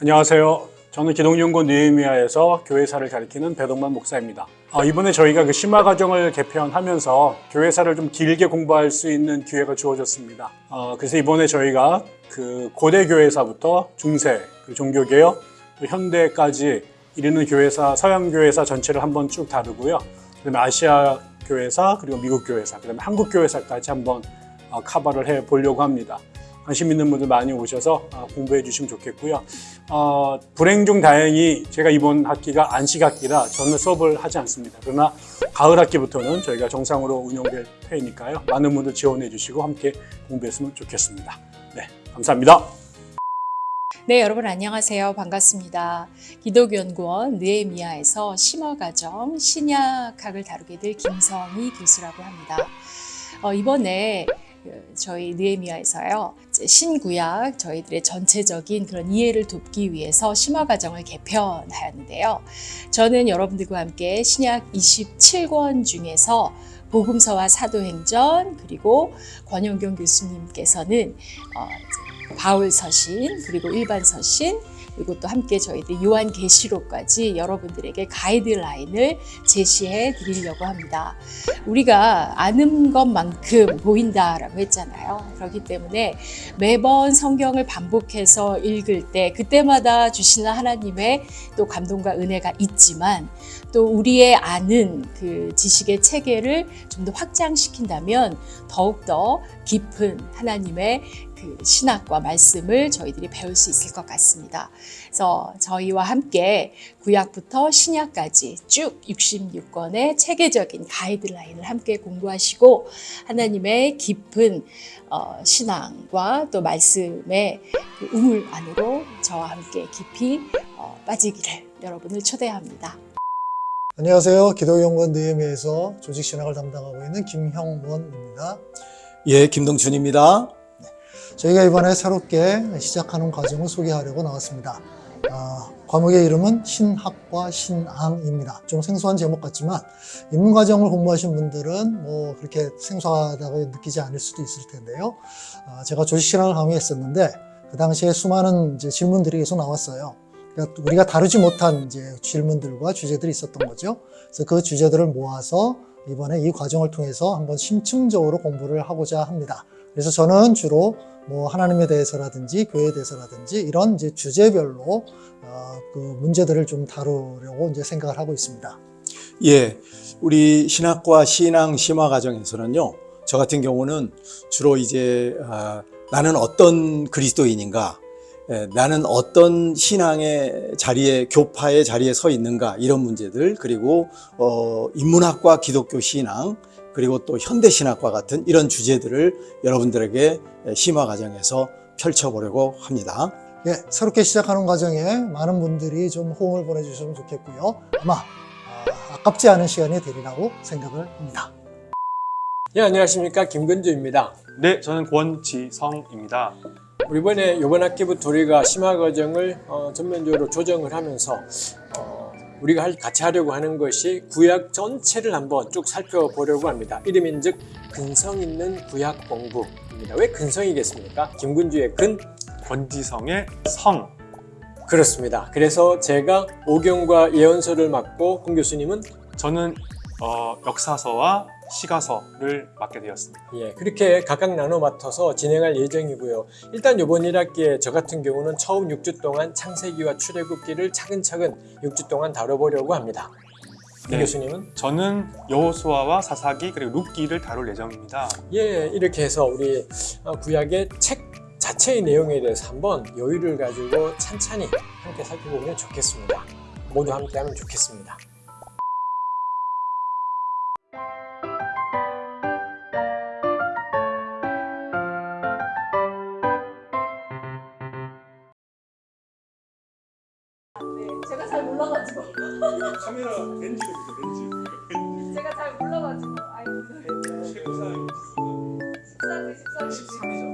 안녕하세요. 저는 기독연구 느헤미야에서 교회사를 가리키는 배동만 목사입니다. 아, 이번에 저희가 그 심화 과정을 개편하면서 교회사를 좀 길게 공부할 수 있는 기회가 주어졌습니다. 아, 그래서 이번에 저희가 그 고대 교회사부터 중세, 그 종교개혁, 또 현대까지 이르는 교회사, 서양 교회사 전체를 한번 쭉 다루고요. 그다음에 아시아 교회사, 그리고 미국 교회사, 그다음에 한국 교회사까지 한번 어, 커버를 해 보려고 합니다. 관심 있는 분들 많이 오셔서 어, 공부해 주시면 좋겠고요. 어, 불행 중 다행히 제가 이번 학기가 안식 학기라 저는 수업을 하지 않습니다. 그러나 가을 학기부터는 저희가 정상으로 운영될 테니까요. 많은 분들 지원해 주시고 함께 공부했으면 좋겠습니다. 네, 감사합니다. 네, 여러분 안녕하세요. 반갑습니다. 기독연구원 느에미아에서 심화과정 신약학을 다루게 될 김성희 교수라고 합니다. 어, 이번에 그 저희 느에미아에서요 신구약 저희들의 전체적인 그런 이해를 돕기 위해서 심화 과정을 개편하였는데요. 저는 여러분들과 함께 신약 27권 중에서 복음서와 사도행전 그리고 권영경 교수님께서는 어, 이제 바울 서신 그리고 일반 서신 그리고 또 함께 저희들 요한 계시록까지 여러분들에게 가이드라인을 제시해 드리려고 합니다. 우리가 아는 것만큼 보인다라고 했잖아요. 그렇기 때문에 매번 성경을 반복해서 읽을 때 그때마다 주시는 하나님의 또 감동과 은혜가 있지만 또 우리의 아는 그 지식의 체계를 좀 더 확장시킨다면 더욱더 깊은 하나님의 그 신학과 말씀을 저희들이 배울 수 있을 것 같습니다. 그래서 저희와 함께 구약부터 신약까지 쭉 66권의 체계적인 가이드라인을 함께 공부하시고 하나님의 깊은 어, 신앙과 또 말씀의 그 우물 안으로 저와 함께 깊이 어, 빠지기를 여러분을 초대합니다. 안녕하세요. 기독연구원 느헤미야에서 조직신학을 담당하고 있는 김형원입니다. 예, 김동준입니다. 저희가 이번에 새롭게 시작하는 과정을 소개하려고 나왔습니다. 아, 과목의 이름은 신학과 신앙입니다. 좀 생소한 제목 같지만 입문과정을 공부하신 분들은 뭐 그렇게 생소하다고 느끼지 않을 수도 있을 텐데요. 아, 제가 조직신학을 강의했었는데 그 당시에 수많은 질문들이 계속 나왔어요. 그러니까 우리가 다루지 못한 이제 질문들과 주제들이 있었던 거죠. 그래서 그 주제들을 모아서 이번에 이 과정을 통해서 한번 심층적으로 공부를 하고자 합니다. 그래서 저는 주로 뭐 하나님에 대해서라든지 교회에 대해서라든지 이런 이제 주제별로 어, 그 문제들을 좀 다루려고 이제 생각을 하고 있습니다. 예, 우리 신학과 신앙 심화 과정에서는요, 저 같은 경우는 주로 이제 아, 나는 어떤 그리스도인인가, 예, 나는 어떤 신앙의 자리에 교파의 자리에 서 있는가 이런 문제들 그리고 어, 인문학과 기독교 신앙 그리고 또 현대 신학과 같은 이런 주제들을 여러분들에게 심화 과정에서 펼쳐보려고 합니다. 예, 새롭게 시작하는 과정에 많은 분들이 좀 호응을 보내주시면 좋겠고요. 아마 아, 아깝지 않은 시간이 되리라고 생각을 합니다. 예, 안녕하십니까. 김근주입니다. 네, 저는 권지성입니다. 이번에 이번 학기부터 우리가 심화 과정을 어, 전면적으로 조정을 하면서 어, 우리가 할- 같이 하려고 하는 것이 구약 전체를 한번 쭉 살펴보려고 합니다. 이름인즉 근성 있는 구약 공부입니다. 왜 근성이겠습니까? 김근주의 근 권지성의 성. 그렇습니다. 그래서 제가 오경과 예언서를 맡고 홍 교수님은 저는 어, 역사서와 시가서를 맡게 되었습니다. 예, 그렇게 각각 나눠 맡아서 진행할 예정이고요. 일단 이번 1학기에 저 같은 경우는 처음 6주 동안 창세기와 출애굽기를 차근차근 6주 동안 다뤄보려고 합니다. 이 네. 교수님은 저는 여호수아와 사사기 그리고 룻기를 다룰 예정입니다. 예, 이렇게 해서 우리 어, 구약의 책 자체의 내용에 대해서 한번 여유를 가지고 찬찬히 함께 살펴보면 좋겠습니다. 모두 함께 하면 좋겠습니다. 잘 몰라가지고. 카메라 렌즈로 보죠, 렌즈. 제가 잘 몰라가지고. 아이고. 최고 사양이 14세 14세